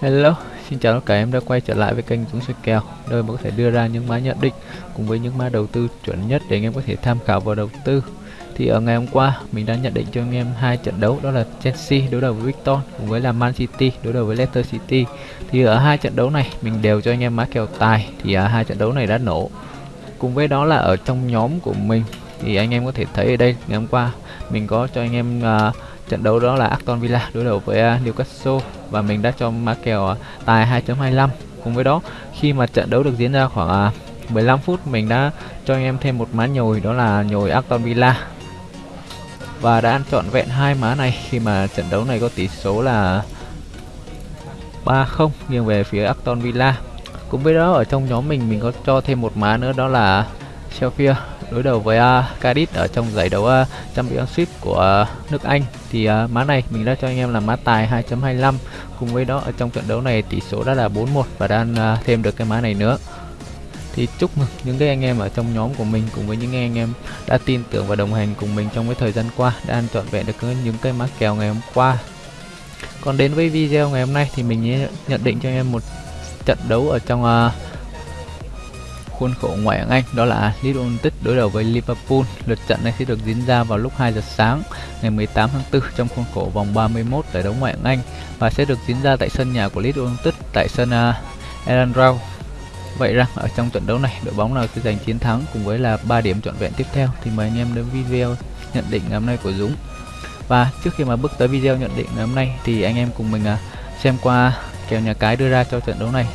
Hello, xin chào tất cả em đã quay trở lại với kênh Dũng Soi Kèo. Nơi mà có thể đưa ra những mã nhận định cùng với những mã đầu tư chuẩn nhất để anh em có thể tham khảo vào đầu tư. Thì ở ngày hôm qua mình đã nhận định cho anh em hai trận đấu đó là Chelsea đối đầu với Victor cùng với là Man City đối đầu với Leicester City. Thì ở hai trận đấu này mình đều cho anh em mã kèo tài thì ở hai trận đấu này đã nổ. Cùng với đó là ở trong nhóm của mình thì anh em có thể thấy ở đây ngày hôm qua mình có cho anh em uh, trận đấu đó là Aston Villa đối đầu với à, Newcastle và mình đã cho mã kèo à, tài 2.25 cùng với đó, khi mà trận đấu được diễn ra khoảng à, 15 phút, mình đã cho anh em thêm một má nhồi, đó là nhồi Aston Villa. Và đã ăn trọn vẹn hai má này khi mà trận đấu này có tỷ số là 3-0 nghiêng về phía Aston Villa. Cùng với đó, ở trong nhóm mình mình có cho thêm một má nữa, đó là Sheffield đối đầu với à, uh, Cardiff ở trong giải đấu uh, Championship của uh, nước Anh thì uh, má này mình đã cho anh em là má tài 2.25 cùng với đó ở trong trận đấu này tỷ số đã là 4-1 và đang uh, thêm được cái má này nữa. Thì chúc mừng những cái anh em ở trong nhóm của mình cùng với những anh em đã tin tưởng và đồng hành cùng mình trong cái thời gian qua đã ăn trọn vẹn được những cái má kèo ngày hôm qua. Còn đến với video ngày hôm nay thì mình nhận định cho anh em một trận đấu ở trong uh, khuôn khổ ngoại hạng Anh đó là Leeds United đối đầu với Liverpool. Lượt trận này sẽ được diễn ra vào lúc 2 giờ sáng ngày 18 tháng 4 trong khuôn khổ vòng 31 giải đấu ngoại hạng Anh và sẽ được diễn ra tại sân nhà của Leeds United tại sân à, uh, Ellen Road. Vậy rằng ở trong trận đấu này đội bóng nào sẽ giành chiến thắng cùng với là 3 điểm trọn vẹn tiếp theo thì mời anh em đến video nhận định ngày hôm nay của Dũng. Và trước khi mà bước tới video nhận định ngày hôm nay thì anh em cùng mình uh, xem qua kèo nhà cái đưa ra cho trận đấu này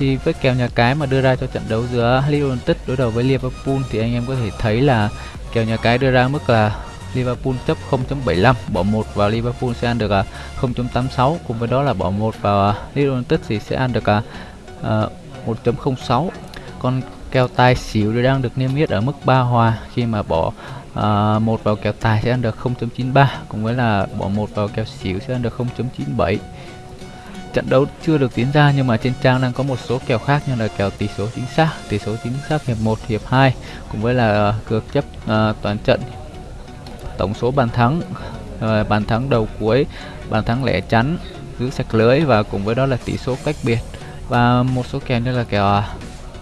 thì với kèo nhà cái mà đưa ra cho trận đấu giữa Liverpool United đối đầu với Liverpool thì anh em có thể thấy là kèo nhà cái đưa ra mức là Liverpool chấp 0.75 bỏ 1 vào Liverpool sẽ ăn được à, 0.86 cùng với đó là bỏ 1 vào à, Liverpool United thì sẽ ăn được à, 1.06 còn kèo tài xỉu thì đang được niêm yết ở mức 3 hòa. Khi mà bỏ uh, một vào kèo tài sẽ ăn được 0.93 cùng với là bỏ một vào kèo xỉu sẽ ăn được 0.97 trận đấu chưa được diễn ra nhưng mà trên trang đang có một số kèo khác như là kèo tỷ số chính xác tỷ số chính xác hiệp 1 hiệp 2 cùng với là ờ, cược chấp uh, toàn trận. Tổng số bàn thắng uh, bàn thắng đầu cuối bàn thắng lẻ chắn giữ sạch lưới và cùng với đó là tỷ số cách biệt. Và một số kèo như là kèo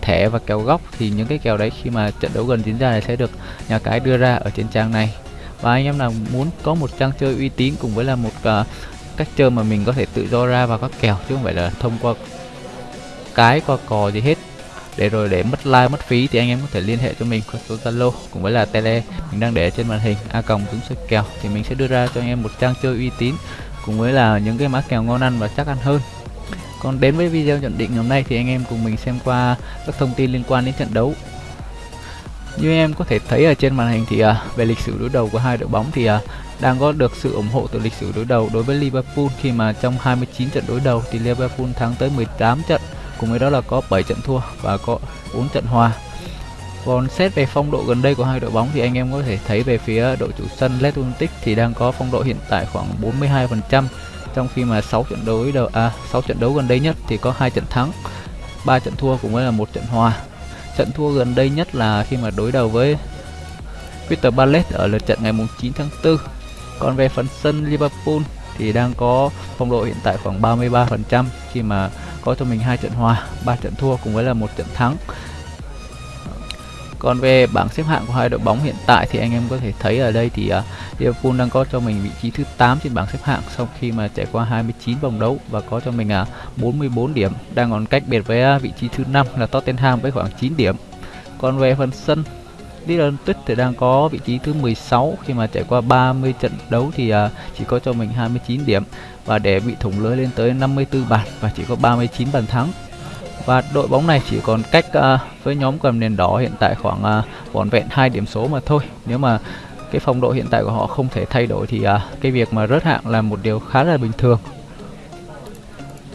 thẻ và kèo góc thì những cái kèo đấy khi mà trận đấu gần diễn ra này sẽ được nhà cái đưa ra ở trên trang này. Và anh em nào muốn có một trang chơi uy tín cùng với là một uh, cách chơi mà mình có thể tự do ra vào các kèo chứ không phải là thông qua cái, qua cò gì hết. Để rồi để mất like, mất phí thì anh em có thể liên hệ cho mình qua số zalo, cũng với là tele. Mình đang để trên màn hình a còng chúng sẽ kèo thì mình sẽ đưa ra cho anh em một trang chơi uy tín, cùng với là những cái mã kèo ngon ăn và chắc ăn hơn. Còn đến với video nhận định hôm nay thì anh em cùng mình xem qua các thông tin liên quan đến trận đấu như em có thể thấy ở trên màn hình thì uh, về lịch sử đối đầu của hai đội bóng thì uh, đang có được sự ủng hộ từ lịch sử đối đầu đối với Liverpool khi mà trong 29 trận đối đầu thì Liverpool thắng tới 18 trận cùng với đó là có 7 trận thua và có 4 trận hòa còn xét về phong độ gần đây của hai đội bóng thì anh em có thể thấy về phía đội chủ sân Leeds United thì đang có phong độ hiện tại khoảng 42% trong khi mà 6 trận đấu đầu à 6 trận đấu gần đây nhất thì có hai trận thắng, 3 trận thua cùng với là một trận hòa. Trận thua gần đây nhất là khi mà đối đầu với Peter Palace ở lượt trận ngày 9 tháng 4 còn về phần sân Liverpool thì đang có phong độ hiện tại khoảng 33% khi mà có cho mình hai trận hòa, ba trận thua cùng với là một trận thắng. Còn về bảng xếp hạng của hai đội bóng hiện tại thì anh em có thể thấy ở đây thì uh, Liverpool đang có cho mình vị trí thứ 8 trên bảng xếp hạng sau khi mà trải qua 29 vòng đấu và có cho mình à, uh, 44 điểm, đang còn cách biệt với uh, vị trí thứ 5 là Tottenham với khoảng 9 điểm. Còn về phần sân Leeds Tuyết thì đang có vị trí thứ 16 khi mà trải qua 30 trận đấu thì uh, chỉ có cho mình 29 điểm và để bị thủng lưới lên tới 54 bàn và chỉ có 39 bàn thắng. Và đội bóng này chỉ còn cách uh, với nhóm cầm nền đỏ hiện tại khoảng uh, vỏn vẹn hai điểm số mà thôi. Nếu mà cái phong độ hiện tại của họ không thể thay đổi thì uh, cái việc mà rớt hạng là một điều khá là bình thường.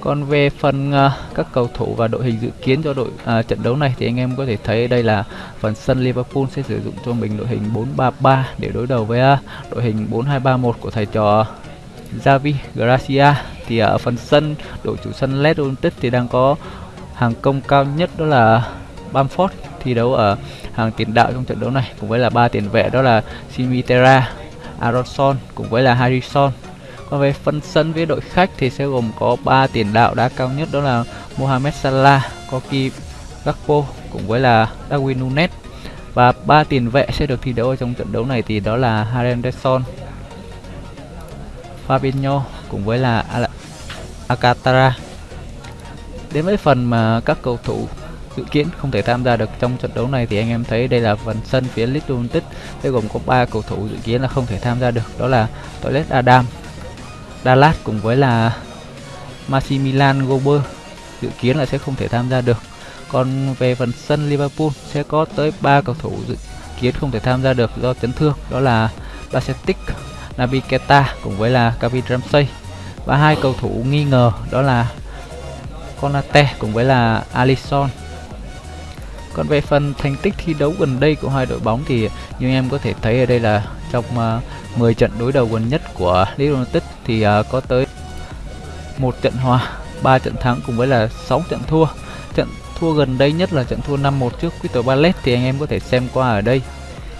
Còn về phần uh, các cầu thủ và đội hình dự kiến cho đội uh, trận đấu này thì anh em có thể thấy đây là phần sân Liverpool sẽ sử dụng cho mình đội hình 4-3-3 để đối đầu với uh, đội hình 4-2-3-1 của thầy trò Javi Gracia. Thì ở phần sân đội chủ sân Leeds United thì đang có hàng công cao nhất đó là Bamford thi đấu ở hàng tiền đạo trong trận đấu này cùng với là ba tiền vệ đó là Simitera, Aronson cùng với là Harrison còn về phần sân với đội khách thì sẽ gồm có ba tiền đạo đá cao nhất đó là Mohamed Salah, Koki Gakpo cùng với là Darwin Nunes và ba tiền vệ sẽ được thi đấu ở trong trận đấu này thì đó là Henderson, Fabinho cùng với là Al Alcantara. Đến với phần mà các cầu thủ dự kiến không thể tham gia được trong trận đấu này thì anh em thấy đây là phần sân phía Leeds United sẽ gồm có ba cầu thủ dự kiến là không thể tham gia được đó là Toilet Adam, Dallas cùng với là Maximilian Gober dự kiến là sẽ không thể tham gia được. Còn về phần sân Liverpool sẽ có tới 3 cầu thủ dự kiến không thể tham gia được do chấn thương đó là Bacetic, Naby Keita cùng với là Kevin Ramsey. Và hai cầu thủ nghi ngờ đó là Konate cùng với là Alisson còn về phần thành tích thi đấu gần đây của hai đội bóng thì như em có thể thấy ở đây là trong ờ, uh, 10 trận đối đầu gần nhất của Leeds United thì uh, có tới một trận hòa, 3 trận thắng cùng với là 6 trận thua. Trận thua gần đây nhất là trận thua 5-1 trước Crystal Palace thì anh em có thể xem qua ở đây.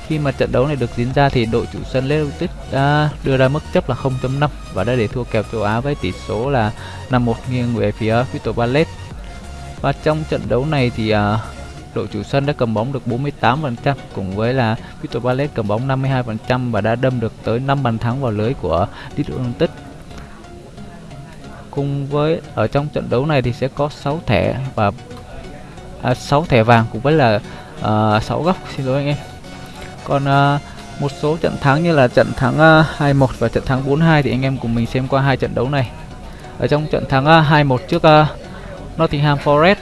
Khi mà trận đấu này được diễn ra thì đội chủ sân Leeds đã đưa ra mức chấp là 0.5 và đã để thua kèo châu Á với tỷ số là 5-1 nghiêng về phía Crystal Palace. Và trong trận đấu này thì uh, đội chủ sân đã cầm bóng được 48% cùng với là Crystal Palace cầm bóng 52% và đã đâm được tới 5 bàn thắng vào lưới của Leeds United. Cùng với ở trong trận đấu này thì sẽ có 6 thẻ và à, 6 thẻ vàng cùng với là à, uh, 6 góc xin lỗi anh em. Còn à, một số trận thắng như là trận thắng à, 2-1 và trận thắng 4-2 thì anh em cùng mình xem qua hai trận đấu này. Ở trong trận thắng à, 2-1 trước à, Nottingham Forest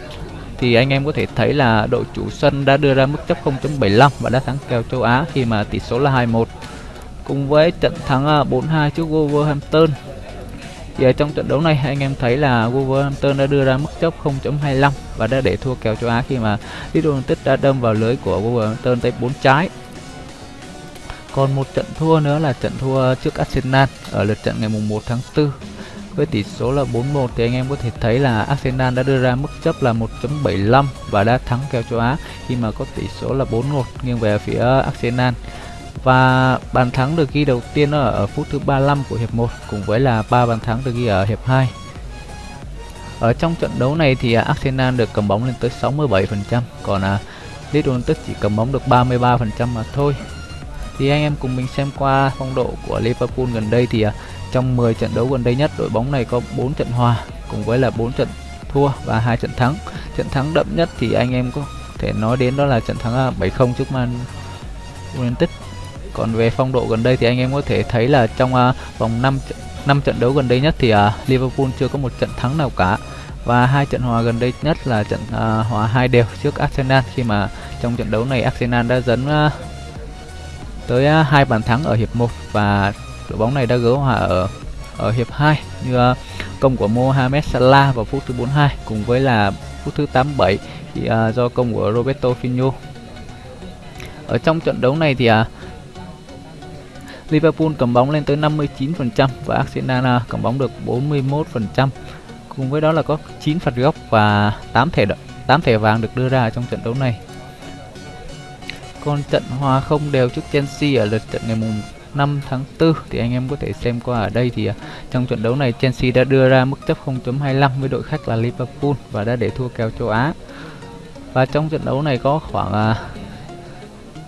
thì anh em có thể thấy là đội chủ sân đã đưa ra mức chấp 0.75 và đã thắng kèo châu Á khi mà tỷ số là 2-1. Cùng với trận thắng à, 4-2 trước Wolverhampton. Thì ở trong trận đấu này anh em thấy là Wolverhampton đã đưa ra mức chấp 0.25 và đã để thua kèo châu Á khi mà Leeds United đã đâm vào lưới của Wolverhampton tới 4 trái. Còn một trận thua nữa là trận thua trước Arsenal ở lượt trận ngày mùng 1 tháng 4 với tỷ số là 4-1 thì anh em có thể thấy là Arsenal đã đưa ra mức chấp là 1.75 và đã thắng kèo châu Á khi mà có tỷ số là 4-1 nghiêng về phía Arsenal. Và bàn thắng được ghi đầu tiên ở, ở phút thứ 35 của hiệp 1 cùng với là ba bàn thắng được ghi ở hiệp 2. Ở trong trận đấu này thì Arsenal được cầm bóng lên tới 67%, còn à, Leeds United chỉ cầm bóng được 33% mà thôi. Thì anh em cùng mình xem qua phong độ của Liverpool gần đây thì à, trong 10 trận đấu gần đây nhất, đội bóng này có 4 trận hòa cùng với là 4 trận thua và hai trận thắng. Trận thắng đậm nhất thì anh em có thể nói đến đó là trận thắng à, 7-0 trước Man United. Còn về phong độ gần đây thì anh em có thể thấy là trong à, vòng 5 5 trận đấu gần đây nhất thì Liverpool chưa có một trận thắng nào cả và hai trận hòa gần đây nhất là trận hòa hai đều trước Arsenal khi mà trong trận đấu này Arsenal đã dẫn tới à, hai bàn thắng ở hiệp 1 và đội bóng này đã gỡ hòa ở ở hiệp 2 như à, công của Mohamed Salah vào phút thứ 42 cùng với là phút thứ 87 thì uh, do công của Roberto Firmino. Ở trong trận đấu này thì uh, Liverpool cầm bóng lên tới 59% và Arsenal uh, cầm bóng được 41%. Cùng với đó là có 9 phạt góc và 8 thẻ 8 thẻ vàng được đưa ra trong trận đấu này. Còn trận hòa không đều trước Chelsea ở lượt trận ngày mùng 5 tháng 4 thì anh em có thể xem qua ở đây thì à, trong trận đấu này Chelsea đã đưa ra mức chấp 0.25 với đội khách là Liverpool và đã để thua kèo châu Á. Và trong trận đấu này có khoảng à,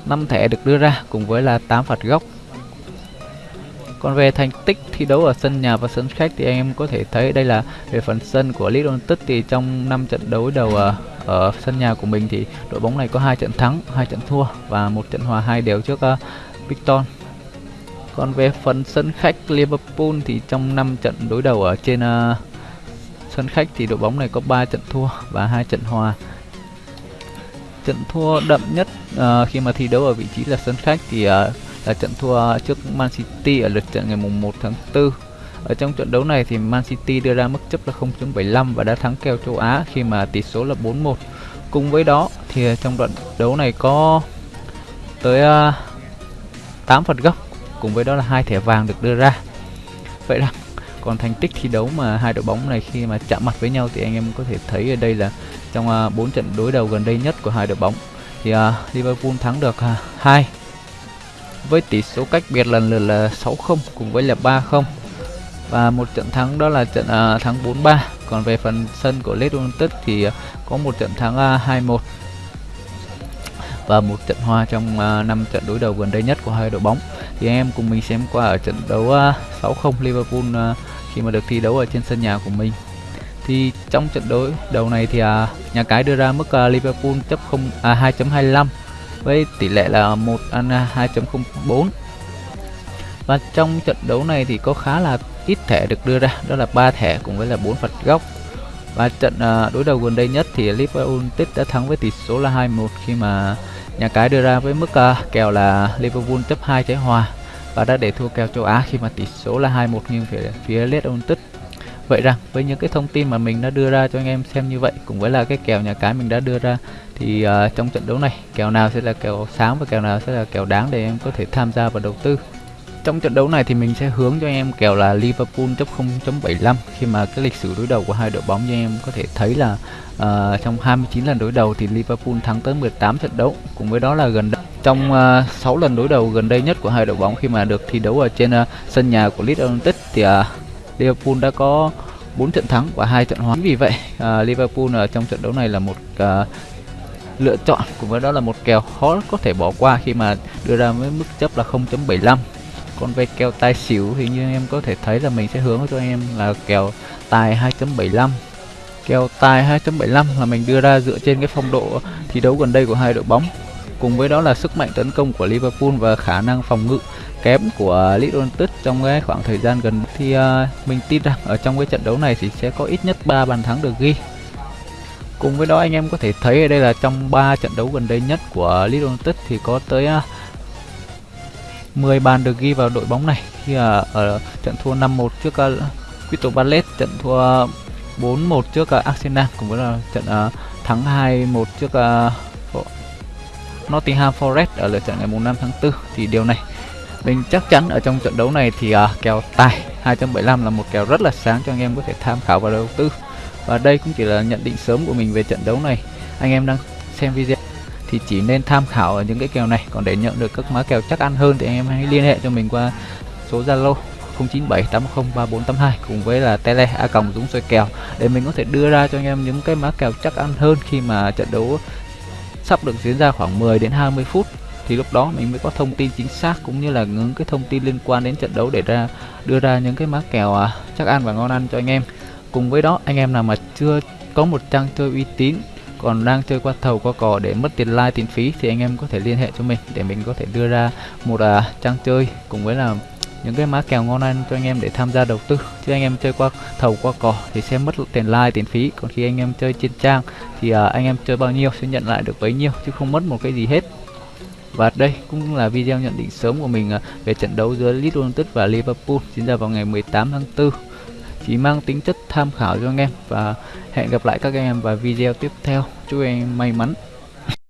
5 thẻ được đưa ra cùng với là 8 phạt góc. Còn về thành tích thi đấu ở sân nhà và sân khách thì anh em có thể thấy đây là về phần sân của Leeds United thì trong 5 trận đấu đầu à, ở sân nhà của mình thì đội bóng này có hai trận thắng, hai trận thua và một trận hòa hai đều trước uh, Victor còn về phần sân khách Liverpool thì trong 5 trận đối đầu ở trên uh, sân khách thì đội bóng này có 3 trận thua và hai trận hòa. Trận thua đậm nhất uh, khi mà thi đấu ở vị trí là sân khách thì uh, là trận thua trước Man City ở lượt trận ngày mùng 1 tháng 4. Ở trong trận đấu này thì Man City đưa ra mức chấp là 0.75 và đã thắng kèo châu Á khi mà tỷ số là 4-1. Cùng với đó thì trong trận đấu này có tới uh, 8 phạt góc cùng với đó là hai thẻ vàng được đưa ra. Vậy rằng còn thành tích thi đấu mà hai đội bóng này khi mà chạm mặt với nhau thì anh em có thể thấy ở đây là trong à, uh, 4 trận đối đầu gần đây nhất của hai đội bóng thì uh, Liverpool thắng được à, uh, 2 với tỷ số cách biệt lần lượt là 6-0 cùng với là 3-0 và một trận thắng đó là trận uh, thắng 4-3 còn về phần sân của Leeds United thì uh, có một trận thắng à, uh, 2-1 và một trận hòa trong uh, 5 trận đối đầu gần đây nhất của hai đội bóng. Thì anh em cùng mình xem qua ở trận đấu uh, 6-0 Liverpool uh, khi mà được thi đấu ở trên sân nhà của mình. Thì trong trận đối đầu này thì à, nhà cái đưa ra mức à, Liverpool chấp không à, 2.25 với tỷ lệ là 1 ăn 2.04 và trong trận đấu này thì có khá là ít thẻ được đưa ra đó là ba thẻ cùng với là bốn phạt góc. Và trận à, đối đầu gần đây nhất thì Liverpool tích đã thắng với tỷ số là 2-1 khi mà nhà cái đưa ra với mức uh, kèo là Liverpool chấp 2 trái hòa và đã để thua kèo châu Á khi mà tỷ số là 2-1 nghiêng phía phía Leeds United. Vậy rằng với những cái thông tin mà mình đã đưa ra cho anh em xem như vậy cùng với là cái kèo nhà cái mình đã đưa ra thì uh, trong trận đấu này kèo nào sẽ là kèo sáng và kèo nào sẽ là kèo đáng để em có thể tham gia và đầu tư? Trong trận đấu này thì mình sẽ hướng cho anh em kèo là Liverpool chấp 0.75 khi mà cái lịch sử đối đầu của hai đội bóng như em có thể thấy là uh, trong 29 lần đối đầu thì Liverpool thắng tới 18 trận đấu cùng với đó là gần đây trong ờ, uh, 6 lần đối đầu gần đây nhất của hai đội bóng khi mà được thi đấu ở trên uh, sân nhà của Leeds United thì uh, Liverpool đã có 4 trận thắng và hai trận hòa. Vì vậy, uh, Liverpool ở trong trận đấu này là một uh, lựa chọn cùng với đó là một kèo khó có thể bỏ qua khi mà đưa ra với mức chấp là 0.75. Còn về kèo tài xỉu thì như em có thể thấy là mình sẽ hướng cho anh em là kèo tài 2.75. Kèo tài 2.75 là mình đưa ra dựa trên cái phong độ thi đấu gần đây của hai đội bóng cùng với đó là sức mạnh tấn công của Liverpool và khả năng phòng ngự kém của Leeds United trong cái khoảng thời gian gần thì uh, mình tin rằng ở trong cái trận đấu này thì sẽ có ít nhất 3 bàn thắng được ghi cùng với đó anh em có thể thấy ở đây là trong 3 trận đấu gần đây nhất của Leeds United thì có tới uh, 10 bàn được ghi vào đội bóng này. Khi ở, ở trận thua 5-1 trước uh, Crystal Palace trận thua 4-1 trước uh, Arsenal cũng với là trận uh, thắng 2-1 trước uh, Nottingham Forest ở lượt trận ngày 5 tháng 4 thì điều này mình chắc chắn ở trong trận đấu này thì uh, kèo tài 2.75 là một kèo rất là sáng cho anh em có thể tham khảo và đầu tư. Và đây cũng chỉ là nhận định sớm của mình về trận đấu này. Anh em đang xem video thì chỉ nên tham khảo ở những cái kèo này. Còn để nhận được các mã kèo chắc ăn hơn thì anh em hãy liên hệ cho mình qua số Zalo 0978103482 cùng với là tele, a còng dũng soi kèo. Để mình có thể đưa ra cho anh em những cái mã kèo chắc ăn hơn khi mà trận đấu sắp được diễn ra khoảng 10 đến 20 phút, thì lúc đó mình mới có thông tin chính xác cũng như là những cái thông tin liên quan đến trận đấu để ra, đưa ra những cái mã kèo à, chắc ăn và ngon ăn cho anh em. Cùng với đó, anh em nào mà chưa có một trang chơi uy tín còn đang chơi qua thầu qua cò để mất tiền like tiền phí thì anh em có thể liên hệ cho mình để mình có thể đưa ra một à, trang chơi cùng với là những cái má kèo ngon ăn cho anh em để tham gia đầu tư. Chứ anh em chơi qua thầu qua cò thì sẽ mất tiền like tiền phí. Còn khi anh em chơi trên trang thì uh, anh em chơi bao nhiêu sẽ nhận lại được bấy nhiêu chứ không mất một cái gì hết. Và đây cũng là video nhận định sớm của mình à, về trận đấu giữa Leeds United và Liverpool diễn ra vào ngày 18 tháng 4 chỉ mang tính chất tham khảo cho anh em và hẹn gặp lại các anh em vào video tiếp theo. Chúc anh em may mắn.